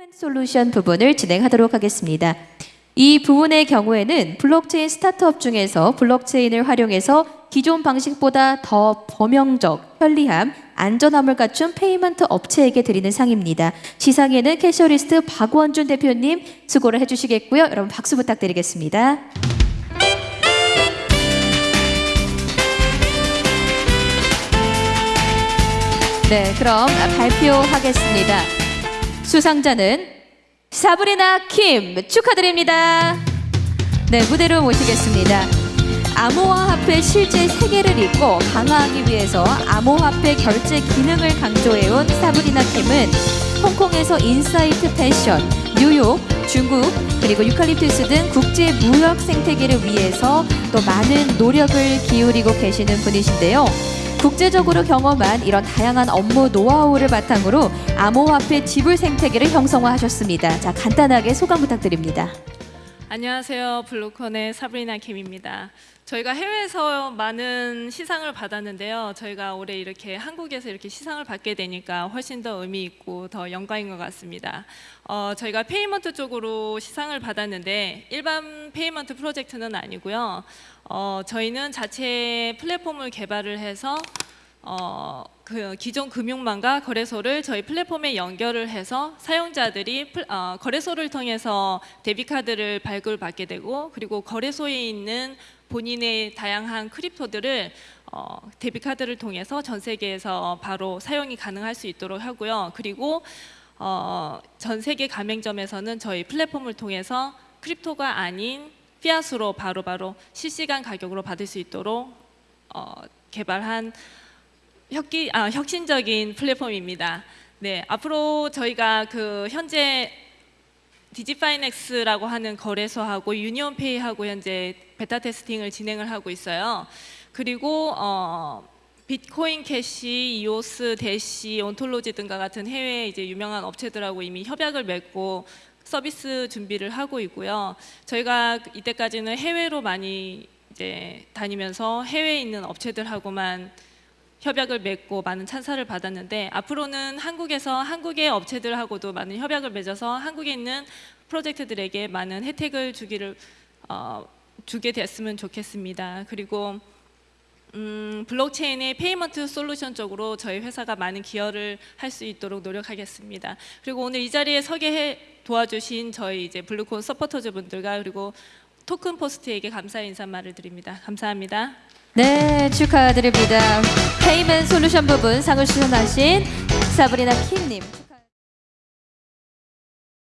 payment solution 부분을 진행하도록 하겠습니다. 이 부분의 경우에는 블록체인 스타트업 중에서 블록체인을 활용해서 기존 방식보다 더 범용적, 편리함, 안전함을 갖춘 payment 업체에게 드리는 상입니다. 시상에는 캐셔리스트 박원준 대표님 수고를 해주시겠고요. 여러분 박수 부탁드리겠습니다. 네, 그럼 발표하겠습니다. 수상자는 사브리나 킴 축하드립니다. 네, 무대로 모시겠습니다. 암호화폐 실제 세계를 잇고 강화하기 위해서 암호화폐 결제 기능을 강조해온 사브리나 킴은 홍콩에서 인사이트 패션, 뉴욕, 중국, 그리고 유칼립투스 등 국제 무역 생태계를 위해서 또 많은 노력을 기울이고 계시는 분이신데요. 국제적으로 경험한 이런 다양한 업무 노하우를 바탕으로 암호화폐 지불 생태계를 형성화하셨습니다. 자, 간단하게 소감 부탁드립니다. 안녕하세요. 블루콘의 사브리나 김입니다. 저희가 해외에서 많은 시상을 받았는데요. 저희가 올해 이렇게 한국에서 이렇게 시상을 받게 되니까 훨씬 더 의미 있고 더 영광인 것 같습니다. 어, 저희가 payment 쪽으로 시상을 받았는데 일반 payment 프로젝트는 아니고요. 어, 저희는 자체 플랫폼을 개발을 해서 어, 그 기존 금융망과 거래소를 저희 플랫폼에 연결을 해서 사용자들이 플- 어, 거래소를 통해서 데비카드를 발급받게 되고 그리고 거래소에 있는 본인의 다양한 크립토들을 어, 데비카드를 통해서 전 세계에서 바로 사용이 가능할 수 있도록 하고요. 그리고 어, 전 세계 가맹점에서는 저희 플랫폼을 통해서 crypto가 아닌 fiat으로 바로바로 실시간 가격으로 받을 수 있도록 어, 개발한 혁기, 아, 혁신적인 플랫폼입니다. 네, 앞으로 저희가 그 현재 디지파이넥스라고 하는 거래소하고 유니온페이하고 현재 beta testing을 진행을 하고 있어요. 그리고 어, 비트코인 캐시, 이오스, 대시, 온톨로지 등과 같은 해외 이제 유명한 업체들하고 이미 협약을 맺고 서비스 준비를 하고 있고요. 저희가 이때까지는 해외로 많이 이제 다니면서 해외에 있는 업체들하고만 협약을 맺고 많은 찬사를 받았는데 앞으로는 한국에서 한국의 업체들하고도 많은 협약을 맺어서 한국에 있는 프로젝트들에게 많은 혜택을 주기를 어, 주게 됐으면 좋겠습니다. 그리고 음, 블록체인의 payment solution 쪽으로 저희 회사가 많은 기여를 할 수 있도록 노력하겠습니다. 그리고 오늘 이 자리에 서게 해 도와주신 저희 이제 블루콘 서포터즈 분들과 그리고 토큰 포스트에게 감사의 인사말을 드립니다. 감사합니다. 네, 축하드립니다. payment solution 부분 상을 수상하신 사브리나 킴님.